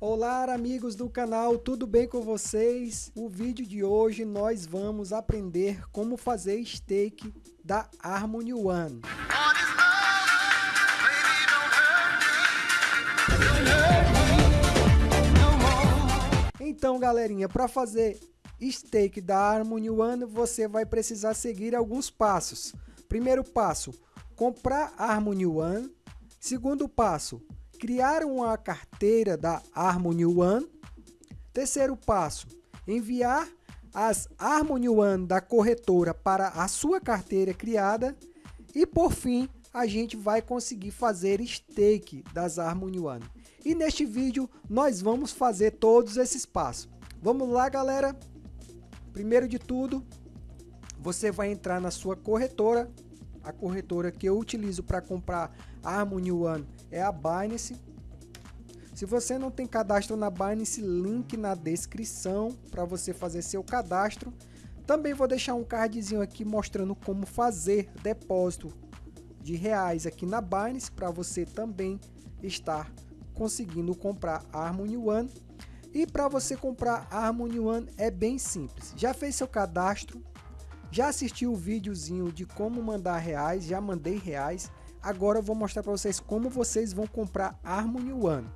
Olá amigos do canal, tudo bem com vocês? O vídeo de hoje nós vamos aprender como fazer stake da Harmony One. Então galerinha, para fazer stake da Harmony One você vai precisar seguir alguns passos. Primeiro passo, comprar Harmony One. Segundo passo, criar uma carteira da Harmony One. Terceiro passo, enviar as Harmony One da corretora para a sua carteira criada. E por fim, a gente vai conseguir fazer stake das Harmony One. E neste vídeo nós vamos fazer todos esses passos. Vamos lá galera? Primeiro de tudo, você vai entrar na sua corretora. A corretora que eu utilizo para comprar a Harmony One é a Binance. Se você não tem cadastro na Binance, link na descrição para você fazer seu cadastro. Também vou deixar um cardzinho aqui mostrando como fazer depósito de reais aqui na Binance para você também estar conseguindo comprar Harmony One. E para você comprar Harmony One é bem simples. Já fez seu cadastro? Já assistiu o videozinho de como mandar reais? Já mandei reais. Agora eu vou mostrar para vocês como vocês vão comprar Harmony One.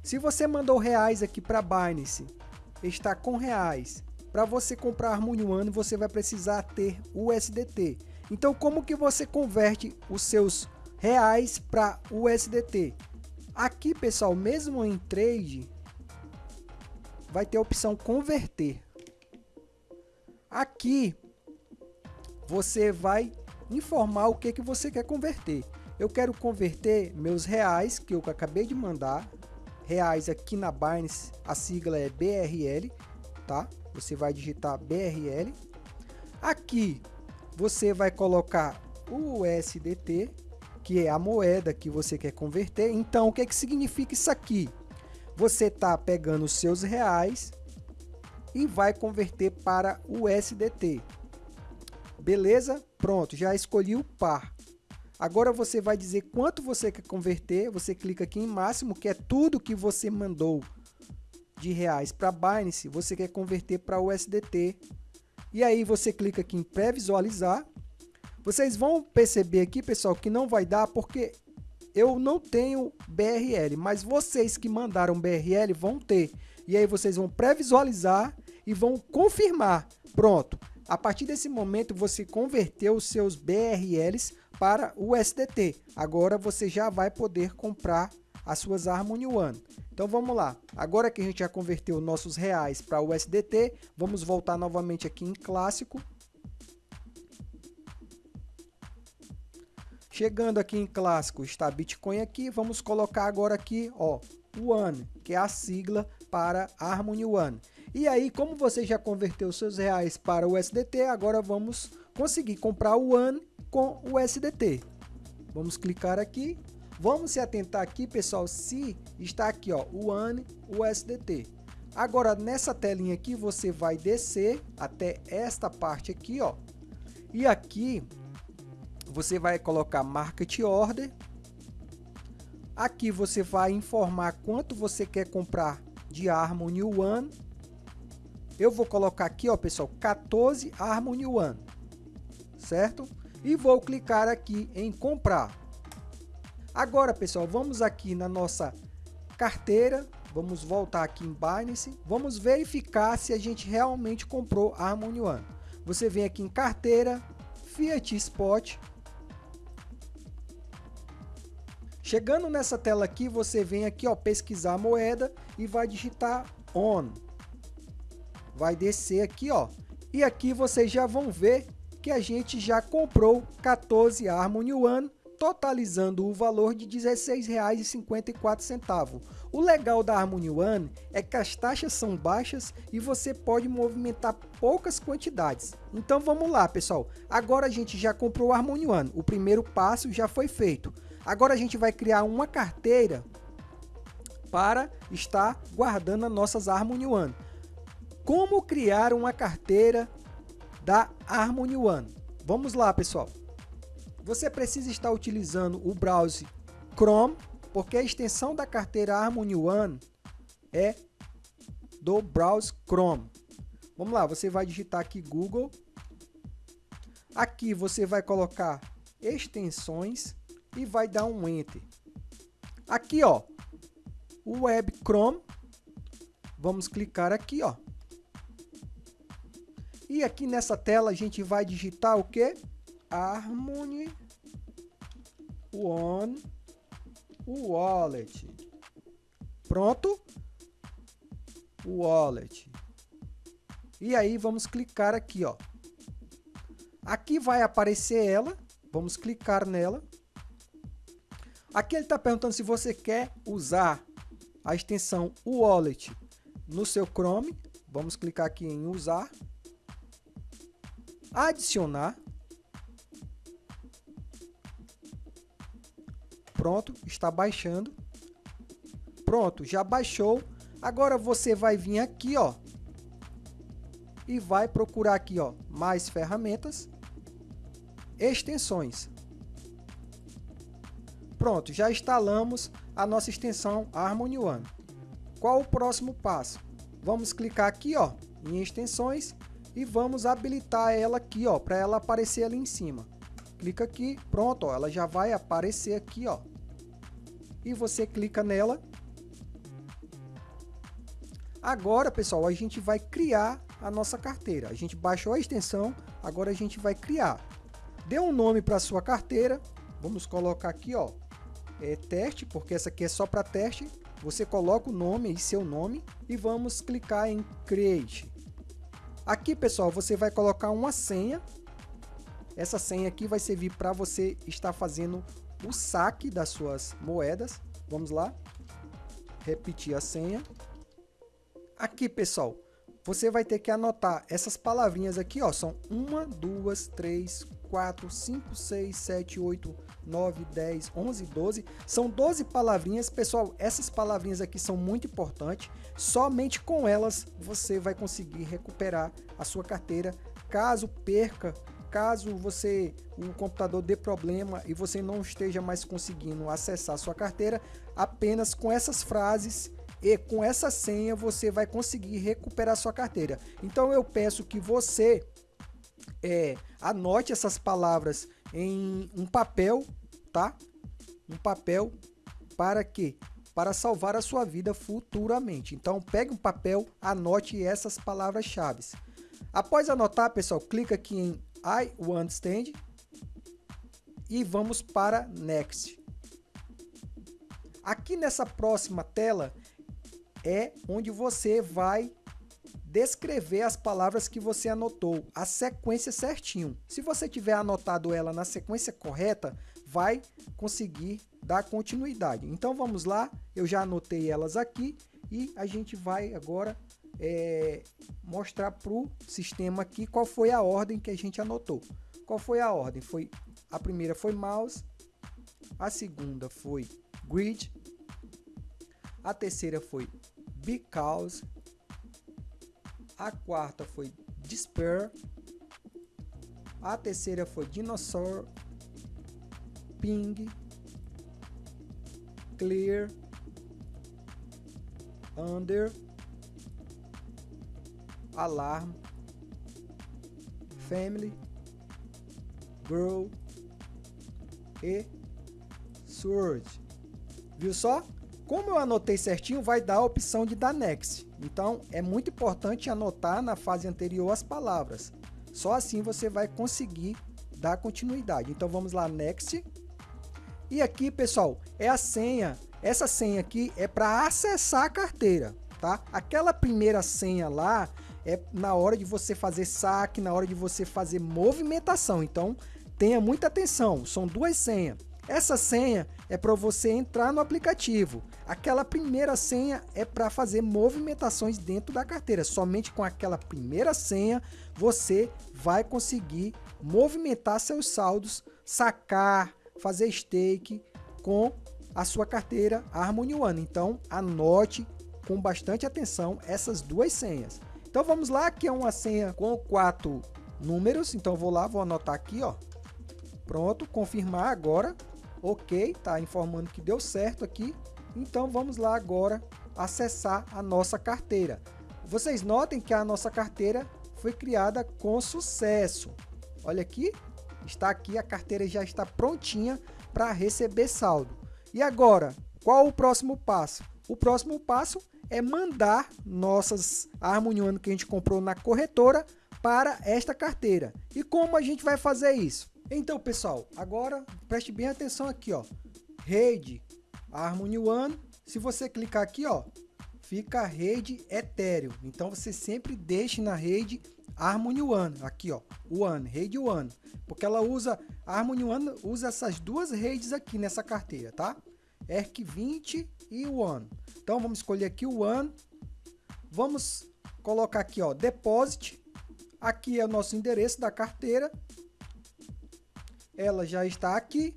Se você mandou reais aqui para Binance, está com reais. Para você comprar Harmony One, você vai precisar ter USDT. Então, como que você converte os seus reais para USDT? Aqui, pessoal, mesmo em trade, vai ter a opção converter. Aqui, você vai informar o que, que você quer converter. Eu quero converter meus reais, que eu acabei de mandar, reais aqui na Binance, a sigla é BRL, tá? Você vai digitar BRL. Aqui você vai colocar o USDT, que é a moeda que você quer converter. Então, o que, que significa isso aqui? Você está pegando os seus reais e vai converter para o USDT. Beleza? Pronto, já escolhi o par. Agora você vai dizer quanto você quer converter, você clica aqui em máximo, que é tudo que você mandou de reais para Binance, você quer converter para USDT. E aí você clica aqui em pré-visualizar. Vocês vão perceber aqui, pessoal, que não vai dar porque eu não tenho BRL, mas vocês que mandaram BRL vão ter. E aí vocês vão pré-visualizar e vão confirmar. Pronto, a partir desse momento, você converteu os seus BRLs para USDT. Agora você já vai poder comprar as suas Harmony One. Então vamos lá. Agora que a gente já converteu nossos reais para USDT, vamos voltar novamente aqui em clássico. Chegando aqui em clássico, está Bitcoin aqui, vamos colocar agora aqui, ó, One, que é a sigla para Harmony One. E aí, como você já converteu seus reais para o USDT, agora vamos conseguir comprar o One com o USDT. Vamos clicar aqui. Vamos se atentar aqui, pessoal, se está aqui, ó, o One USDT. Agora, nessa telinha aqui, você vai descer até esta parte aqui, ó. E aqui, você vai colocar Market Order. Aqui você vai informar quanto você quer comprar de Harmony One eu vou colocar aqui, ó, pessoal, 14 Harmony One, certo? E vou clicar aqui em comprar. Agora, pessoal, vamos aqui na nossa carteira, vamos voltar aqui em Binance, vamos verificar se a gente realmente comprou Harmony One. Você vem aqui em carteira, Fiat Spot. Chegando nessa tela aqui, você vem aqui, ó, pesquisar a moeda e vai digitar ON vai descer aqui, ó. E aqui vocês já vão ver que a gente já comprou 14 Harmony One, totalizando o valor de R$ 16,54. O legal da Harmony One é que as taxas são baixas e você pode movimentar poucas quantidades. Então vamos lá, pessoal. Agora a gente já comprou o Harmony One. O primeiro passo já foi feito. Agora a gente vai criar uma carteira para estar guardando as nossas Harmony One. Como criar uma carteira da Harmony One? Vamos lá, pessoal. Você precisa estar utilizando o browser Chrome, porque a extensão da carteira Harmony One é do browser Chrome. Vamos lá, você vai digitar aqui Google. Aqui você vai colocar extensões e vai dar um Enter. Aqui, ó, o Web Chrome. Vamos clicar aqui, ó. E aqui nessa tela a gente vai digitar o que? Harmony One Wallet. Pronto? Wallet. E aí vamos clicar aqui, ó. Aqui vai aparecer ela. Vamos clicar nela. Aqui ele está perguntando se você quer usar a extensão Wallet no seu Chrome. Vamos clicar aqui em usar. Adicionar. Pronto, está baixando. Pronto, já baixou. Agora você vai vir aqui, ó, e vai procurar aqui, ó, mais ferramentas, extensões. Pronto, já instalamos a nossa extensão Harmony One. Qual o próximo passo? Vamos clicar aqui, ó, em extensões e vamos habilitar ela aqui, ó, para ela aparecer ali em cima. Clica aqui, pronto, ó, ela já vai aparecer aqui, ó. E você clica nela. Agora, pessoal, a gente vai criar a nossa carteira. A gente baixou a extensão, agora a gente vai criar. Dê um nome para sua carteira. Vamos colocar aqui, ó, é, teste, porque essa aqui é só para teste. Você coloca o nome e seu nome e vamos clicar em Create. Aqui, pessoal, você vai colocar uma senha. Essa senha aqui vai servir para você estar fazendo o saque das suas moedas. Vamos lá. Repetir a senha. Aqui, pessoal, você vai ter que anotar essas palavrinhas aqui, ó, são 1, 2, 3, 4, 5, 6, 7, 8, 9, 10, 11, 12. São 12 palavrinhas. Pessoal, essas palavrinhas aqui são muito importantes. Somente com elas você vai conseguir recuperar a sua carteira. Caso perca, caso você o computador dê problema e você não esteja mais conseguindo acessar sua carteira, apenas com essas frases e com essa senha você vai conseguir recuperar sua carteira. Então eu peço que você é, anote essas palavras em um papel, tá? Um papel para quê? Para salvar a sua vida futuramente. Então pegue um papel, anote essas palavras-chave. Após anotar, pessoal, clica aqui em I understand e vamos para Next. Aqui nessa próxima tela, é onde você vai descrever as palavras que você anotou, a sequência certinho. Se você tiver anotado ela na sequência correta, vai conseguir dar continuidade. Então vamos lá, eu já anotei elas aqui e a gente vai agora é, mostrar para o sistema aqui qual foi a ordem que a gente anotou. Qual foi a ordem? Foi A primeira foi mouse, a segunda foi grid, a terceira foi Because. A quarta foi Despair. A terceira foi Dinosaur. Ping. Clear. Under. Alarm. Family. Grow. E Surge. Viu só? Como eu anotei certinho, vai dar a opção de dar next. Então, é muito importante anotar na fase anterior as palavras. Só assim você vai conseguir dar continuidade. Então, vamos lá, next. E aqui, pessoal, é a senha. Essa senha aqui é para acessar a carteira, tá? Aquela primeira senha lá é na hora de você fazer saque, na hora de você fazer movimentação. Então, tenha muita atenção. São duas senhas. Essa senha é para você entrar no aplicativo. Aquela primeira senha é para fazer movimentações dentro da carteira. Somente com aquela primeira senha você vai conseguir movimentar seus saldos, sacar, fazer stake com a sua carteira Harmony One. Então anote com bastante atenção essas duas senhas. Então vamos lá, aqui é uma senha com quatro números. Então vou lá, vou anotar aqui, ó. Pronto, confirmar agora ok, tá informando que deu certo aqui. Então vamos lá agora acessar a nossa carteira. Vocês notem que a nossa carteira foi criada com sucesso. Olha aqui, está aqui, a carteira já está prontinha para receber saldo. E agora, qual o próximo passo? O próximo passo é mandar nossas Harmony One que a gente comprou na corretora para esta carteira. E como a gente vai fazer isso? Então, pessoal, agora preste bem atenção aqui, ó. Rede Harmony One. Se você clicar aqui, ó, fica a rede Ethereum. Então, você sempre deixe na rede Harmony One, aqui ó, One, rede One, porque ela usa, a Harmony One usa essas duas redes aqui nessa carteira, tá? ERC20 e One. Então vamos escolher aqui o One, vamos colocar aqui ó, Deposit, aqui é o nosso endereço da carteira, ela já está aqui,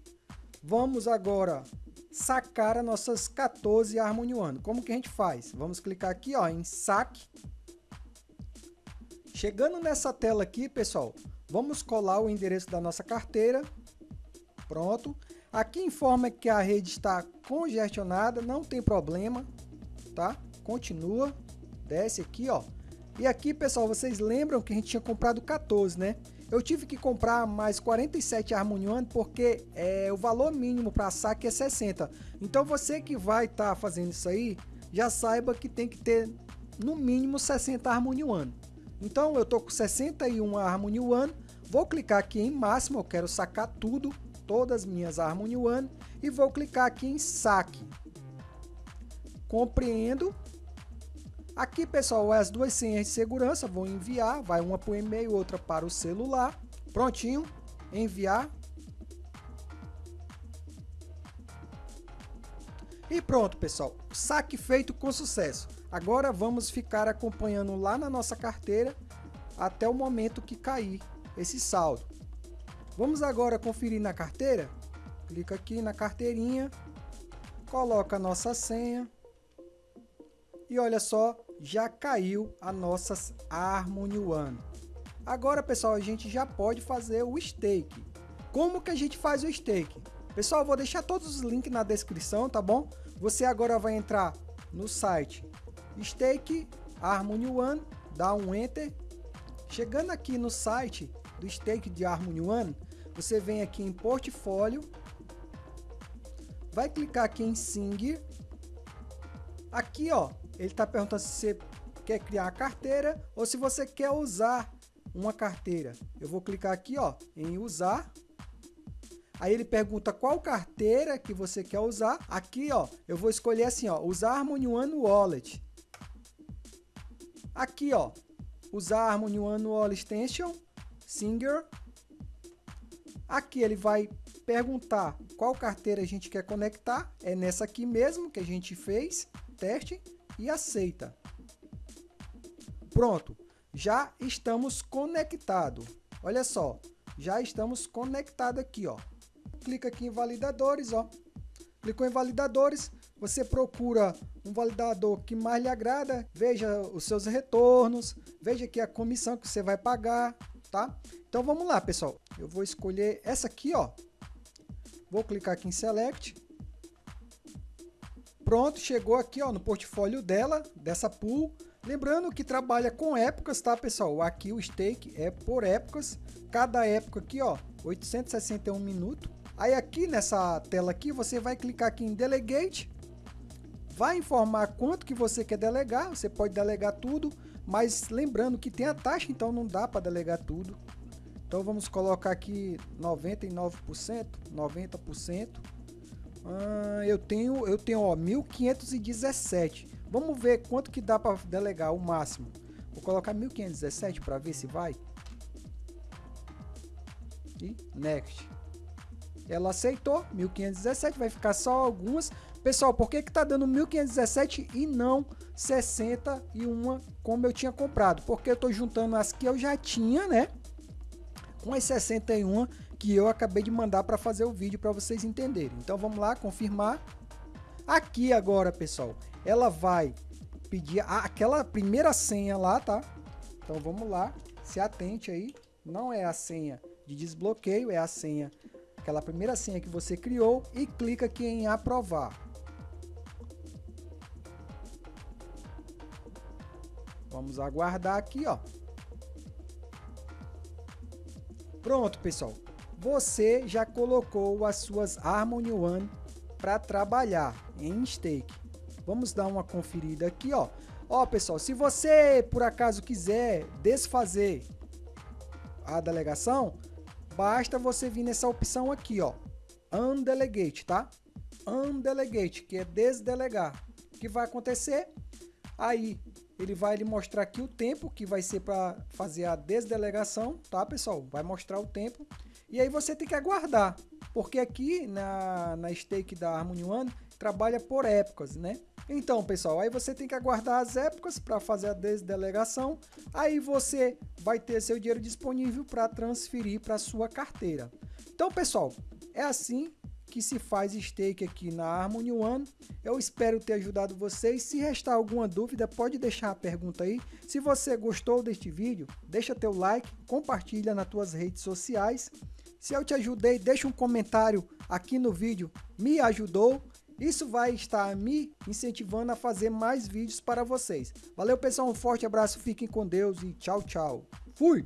vamos agora sacar as nossas 14 Harmony One. Como que a gente faz? Vamos clicar aqui ó, em saque, Chegando nessa tela aqui, pessoal, vamos colar o endereço da nossa carteira. Pronto. Aqui informa que a rede está congestionada, não tem problema, tá? Continua, desce aqui, ó. E aqui, pessoal, vocês lembram que a gente tinha comprado 14, né? Eu tive que comprar mais 47 Harmony One porque é, o valor mínimo para saque é 60. Então você que vai estar tá fazendo isso aí, já saiba que tem que ter no mínimo 60 Harmony One. Então eu estou com 61 Harmony One, vou clicar aqui em máximo, eu quero sacar tudo, todas as minhas Harmony One, e vou clicar aqui em saque. Compreendo. Aqui, pessoal, as duas senhas de segurança, vou enviar, vai uma para o e-mail, outra para o celular. Prontinho, enviar. E pronto, pessoal, saque feito com sucesso. Agora vamos ficar acompanhando lá na nossa carteira até o momento que cair esse saldo. Vamos agora conferir na carteira. Clica aqui na carteirinha, coloca a nossa senha e olha só, já caiu a nossas Harmony One. Agora, pessoal, a gente já pode fazer o stake. Como que a gente faz o stake? Pessoal, vou deixar todos os links na descrição, tá bom? Você agora vai entrar no site Stake Harmony One, dá um Enter. Chegando aqui no site do Stake de Harmony One, você vem aqui em Portfólio, vai clicar aqui em Sing. Aqui, ó, ele está perguntando se você quer criar a carteira ou se você quer usar uma carteira. Eu vou clicar aqui, ó, em usar. Aí ele pergunta qual carteira que você quer usar. Aqui, ó, eu vou escolher assim, ó, usar Harmony One Wallet. Aqui, ó, usar Harmony One Wall Extension, Singer. Aqui ele vai perguntar qual carteira a gente quer conectar. É nessa aqui mesmo que a gente fez, teste e aceita. Pronto, já estamos conectados. Olha só, já estamos conectados aqui, ó. Clica aqui em validadores, ó. Clicou em validadores, você procura um validador que mais lhe agrada, veja os seus retornos, veja aqui a comissão que você vai pagar, tá? Então vamos lá, pessoal. Eu vou escolher essa aqui, ó. Vou clicar aqui em Select. Pronto, chegou aqui, ó, no portfólio dela, dessa pool. Lembrando que trabalha com épocas, tá, pessoal? Aqui o stake é por épocas. Cada época aqui, ó, 861 minutos. Aí aqui nessa tela aqui, você vai clicar aqui em Delegate vai informar quanto que você quer delegar, você pode delegar tudo, mas lembrando que tem a taxa, então não dá para delegar tudo. Então vamos colocar aqui 99%, 90%. Ah, eu tenho, eu tenho ó, 1517. Vamos ver quanto que dá para delegar o máximo. Vou colocar 1517 para ver se vai. E next. Ela aceitou, 1517, vai ficar só algumas. Pessoal, por que que tá dando 1517 e não 61 como eu tinha comprado? Porque eu tô juntando as que eu já tinha, né? Com as 61 que eu acabei de mandar para fazer o vídeo para vocês entenderem. Então vamos lá, confirmar. Aqui agora, pessoal, ela vai pedir aquela primeira senha lá, tá? Então vamos lá, se atente aí. Não é a senha de desbloqueio, é a senha, aquela primeira senha que você criou e clica aqui em aprovar. Vamos aguardar aqui, ó. Pronto, pessoal. Você já colocou as suas Harmony One para trabalhar em stake. Vamos dar uma conferida aqui, ó. Ó, pessoal, se você por acaso quiser desfazer a delegação, basta você vir nessa opção aqui, ó. Undelegate, tá? Undelegate, que é desdelegar. O que vai acontecer? Aí ele vai lhe mostrar aqui o tempo que vai ser para fazer a desdelegação, tá pessoal? Vai mostrar o tempo e aí você tem que aguardar, porque aqui na, na stake da Harmony One trabalha por épocas, né? Então pessoal, aí você tem que aguardar as épocas para fazer a desdelegação, aí você vai ter seu dinheiro disponível para transferir para sua carteira. Então pessoal, é assim que se faz stake aqui na Harmony One. Eu espero ter ajudado vocês. Se restar alguma dúvida, pode deixar a pergunta aí. Se você gostou deste vídeo, deixa teu like, compartilha nas tuas redes sociais. Se eu te ajudei, deixa um comentário aqui no vídeo, me ajudou. Isso vai estar me incentivando a fazer mais vídeos para vocês. Valeu pessoal, um forte abraço, fiquem com Deus e tchau, tchau. Fui!